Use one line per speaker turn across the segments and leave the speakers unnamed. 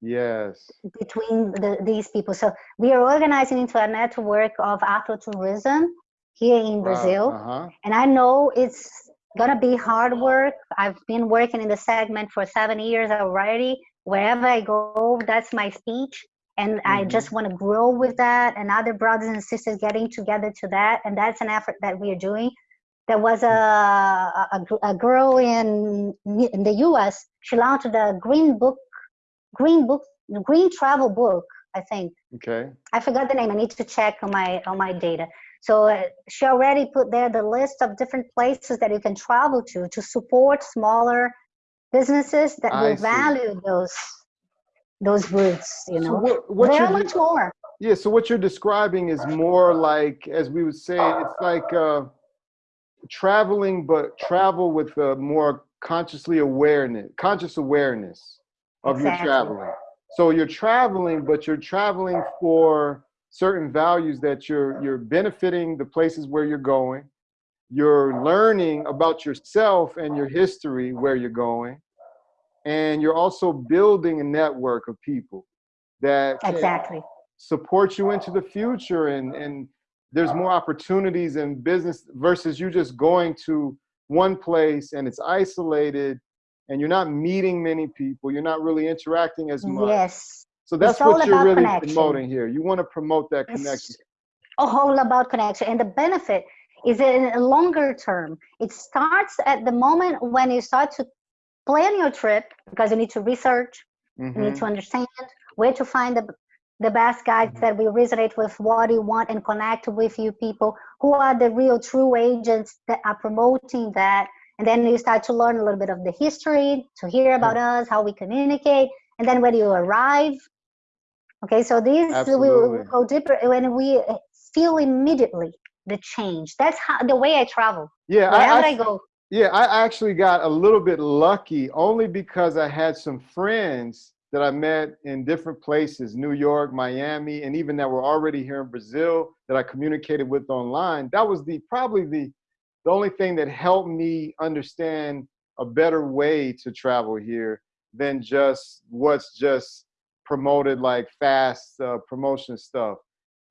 yes.
between the, these people. So we are organizing into a network of afrotourism here in brazil.
uh-huh.
and i know it's gonna be hard work. I've been working in the segment for seven years already. Wherever i go that's my speech. And mm-hmm. i just want to grow with that and other brothers and sisters getting together to that. And that's an effort that we are doing. There was a, a, a girl in in the us she launched the green book green book green travel book i think.
Okay.
I forgot the name. I need to check on my on my data. So uh, she already put there the list of different places that you can travel to to support smaller businesses that I will see. value those those roots you know. so what, what much more.
yeah so what you're describing is more like as we would say it's like uh traveling but travel with a more consciously awareness conscious awareness of exactly. your traveling. So you're traveling but you're traveling for certain values that you're you're benefiting the places where you're going. You're learning about yourself and your history where you're going. And you're also building a network of people that
exactly.
support you into the future. And and there's more opportunities in business versus you just going to one place and it's isolated and you're not meeting many people you're not really interacting as much
yes
so that's what you're really connection. promoting here you want to promote that connection it's
all about connection and the benefit is in a longer term it starts at the moment when you start to plan your trip because you need to research, mm-hmm. you need to mm-hmm. understand where to find the the best guides mm-hmm. that will resonate with what you want and connect with you people who are the real true agents that are promoting that and then you start to learn a little bit of the history to hear about mm-hmm. us how we communicate and then when you arrive? Okay so these will go deeper when we feel immediately the change. That's how the way i travel.
Yeah wherever I, I, I go. Yeah, I actually got a little bit lucky only because I had some friends that I met in different places, New York, Miami, and even that were already here in Brazil that I communicated with online. That was the probably the the only thing that helped me understand a better way to travel here than just what's just promoted like fast uh, promotion stuff.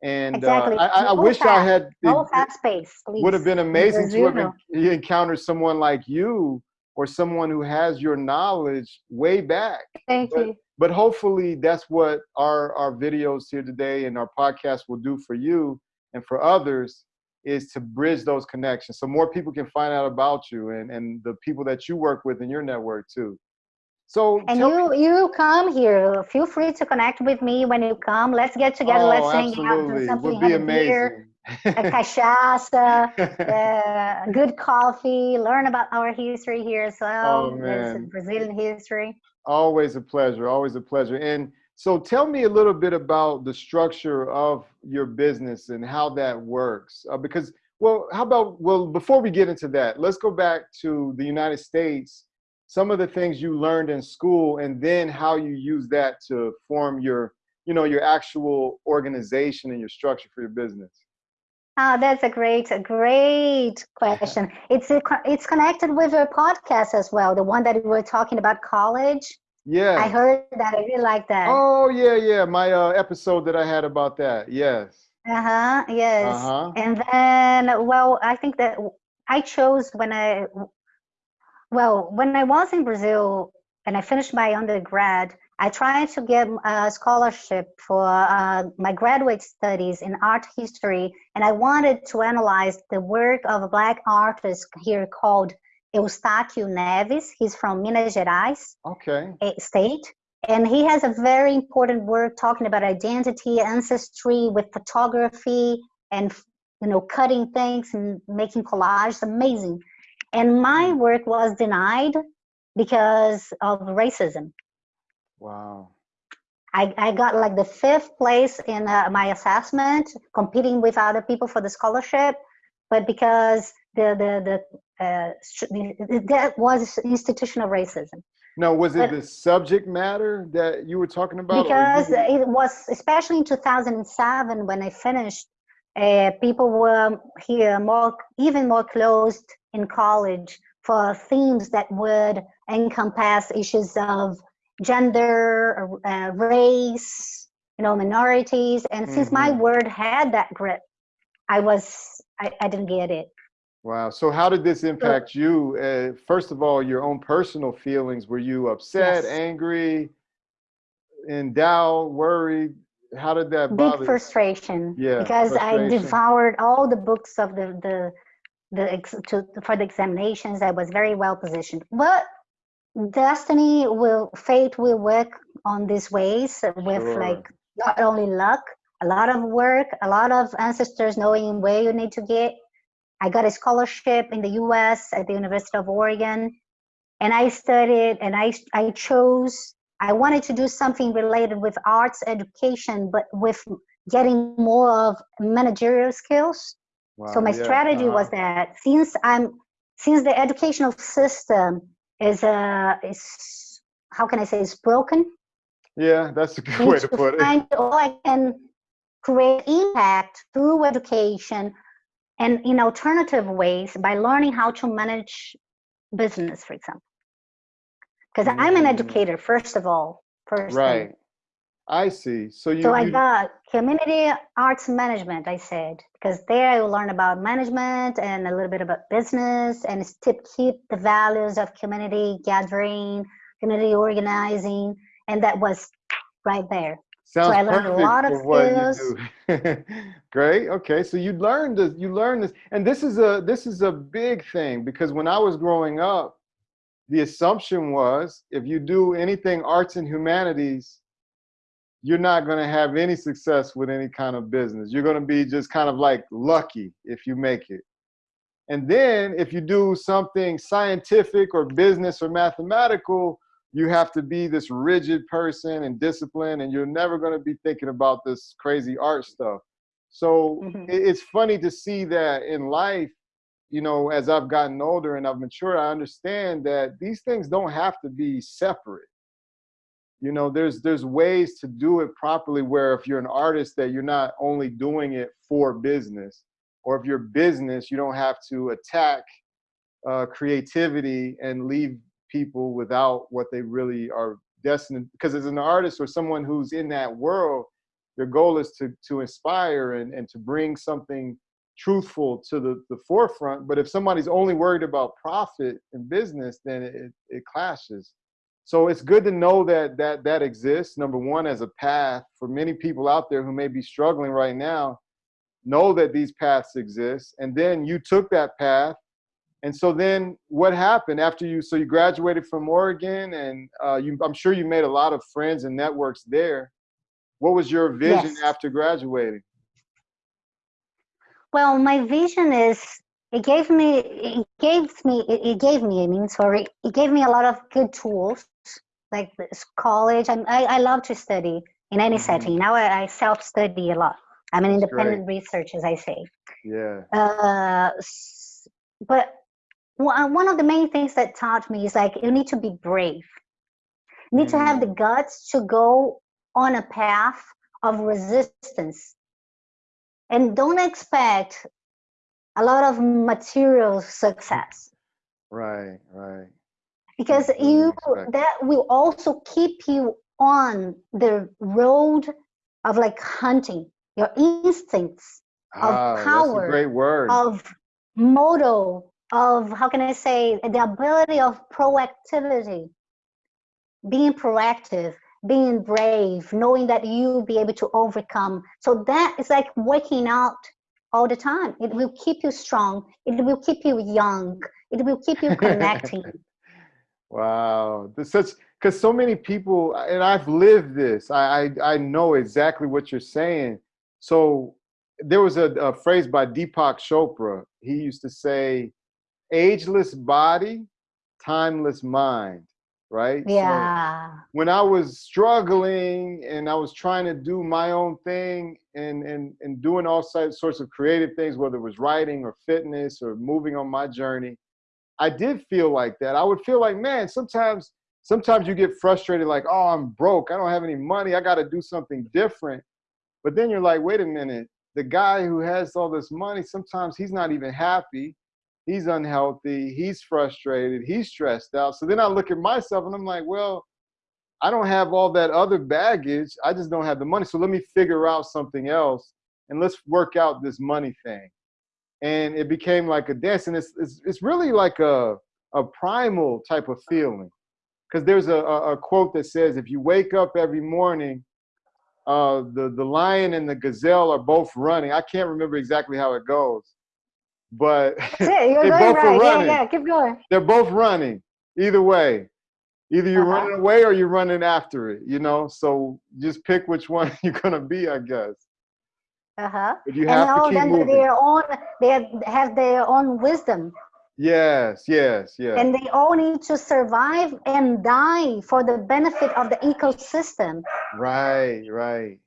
And uh, exactly. uh, I, I wish fast. I had
no fast space.
Would have been amazing to have encountered someone like you or someone who has your knowledge way back.
Thank
but,
you.
But hopefully that's what our, our videos here today and our podcast will do for you and for others is to bridge those connections so more people can find out about you and, and the people that you work with in your network too. So
and you me. you come here. Feel free to connect with me when you come. Let's get together.
Oh,
Let's
hang out. Do something. Would be amazing. Beer,
a cachaça, uh, good coffee. Learn about our history here as well.
Oh, man.
Brazilian history.
Always a pleasure. Always a pleasure. And so, tell me a little bit about the structure of your business and how that works. Uh, because, well, how about well, before we get into that, let's go back to the United States some of the things you learned in school and then how you use that to form your you know your actual organization and your structure for your business
Oh, that's a great, a great question. It's a, it's connected with your podcast as well, the one that we were talking about college.
Yeah,
I heard that. I really like that.
Oh yeah, yeah, my uh, episode that I had about that. Yes.
Uh huh. Yes. Uh huh. And then, well, I think that I chose when I well, when I was in Brazil and I finished my undergrad, I tried to get a scholarship for uh, my graduate studies in art history, and I wanted to analyze the work of a black artist here called Eustáquio Neves. He's from Minas Gerais
okay.
state, and he has a very important work talking about identity, ancestry with photography, and you know, cutting things and making collages. Amazing and my hmm. work was denied because of racism
wow
I, I got like the fifth place in uh, my assessment competing with other people for the scholarship but because the the the uh, that was institutional racism
no was it but, the subject matter that you were talking about
because it was especially in 2007 when i finished uh, people were here more even more closed in college for themes that would encompass issues of gender, uh, race, you know, minorities. And since mm-hmm. my word had that grip, I was, I, I didn't get it.
Wow. So how did this impact so, you? Uh, first of all, your own personal feelings. Were you upset, yes. angry, in doubt, worried? How did that
bother? Big frustration. Yeah. Because frustration. I devoured all the books of the the the to, for the examinations. I was very well positioned, but destiny will fate will work on these ways with sure. like not only luck a lot of work a lot of ancestors knowing where you need to get i got a scholarship in the us at the university of oregon and i studied and i i chose i wanted to do something related with arts education but with getting more of managerial skills wow, so my yeah, strategy uh-huh. was that since i'm since the educational system is uh is how can I say is broken.
Yeah, that's a good way to put it. Find
all I can create impact through education and in alternative ways by learning how to manage business, for example. Because mm. I'm an mm. educator, first of all. First
right. Thing. I see. So you.
So
I
you... got community arts management. I said because there I will learn about management and a little bit about business and to keep the values of community gathering, community organizing, and that was right there.
Sounds so I learned a lot of skills. Great. Okay. So you learned this. You learned this, and this is a this is a big thing because when I was growing up, the assumption was if you do anything arts and humanities you're not going to have any success with any kind of business. You're going to be just kind of like lucky if you make it. And then if you do something scientific or business or mathematical, you have to be this rigid person and disciplined, and you're never going to be thinking about this crazy art stuff. So mm-hmm. it's funny to see that in life, you know, as I've gotten older and I've matured, I understand that these things don't have to be separate you know there's there's ways to do it properly where if you're an artist that you're not only doing it for business or if you're business you don't have to attack uh, creativity and leave people without what they really are destined because as an artist or someone who's in that world their goal is to to inspire and, and to bring something truthful to the, the forefront but if somebody's only worried about profit and business then it, it clashes so it's good to know that that that exists. Number one, as a path for many people out there who may be struggling right now, know that these paths exist. And then you took that path. And so then what happened after you? So you graduated from Oregon, and uh, you, I'm sure you made a lot of friends and networks there. What was your vision yes. after graduating?
Well, my vision is it gave me it gave me it, gave me i mean sorry it gave me a lot of good tools like college I'm, I, I love to study in any mm-hmm. setting now I, I self-study a lot i'm an independent researcher as i say
yeah
uh, but one of the main things that taught me is like you need to be brave you need mm. to have the mm. guts to go on a path of resistance and don't expect a lot of material success.
Right, right.
Because you that will also keep you on the road of like hunting your instincts of ah, power
great word
of moto of how can i say the ability of proactivity being proactive being brave knowing that you'll be able to overcome so that is like working out all the time. It will keep you strong. It will keep you young. It will keep you connecting.
wow, such because so many people, and I've lived this. I, I I know exactly what you're saying. So there was a, a phrase by Deepak Chopra. He used to say, "Ageless body, timeless mind." right?
Yeah. So
when I was struggling and I was trying to do my own thing and and and doing all sorts of creative things, whether it was writing or fitness or moving on my journey, I did feel like that. I would feel like, man, sometimes sometimes you get frustrated, like, oh, I'm broke, I don't have any money, I got to do something different. But then you're like, wait a minute, the guy who has all this money, sometimes he's not even happy he's unhealthy, he's frustrated, he's stressed out. So then I look at myself and I'm like, well, I don't have all that other baggage. I just don't have the money. So let me figure out something else and let's work out this money thing. And it became like a dance. And it's, it's, it's really like a, a primal type of feeling. Because there's a, a, quote that says, if you wake up every morning, uh, the, the lion and the gazelle are both running. I can't remember exactly how it goes. But
they both right. are running. Yeah, yeah, keep going.
They're both running. Either way. Either you're uh-huh. running away or you're running after it, you know? So just pick which one you're gonna be, I guess.
Uh-huh. But you have and to keep moving. their own they have their own wisdom.
Yes, yes, yes.
And they all need to survive and die for the benefit of the ecosystem.
Right, right.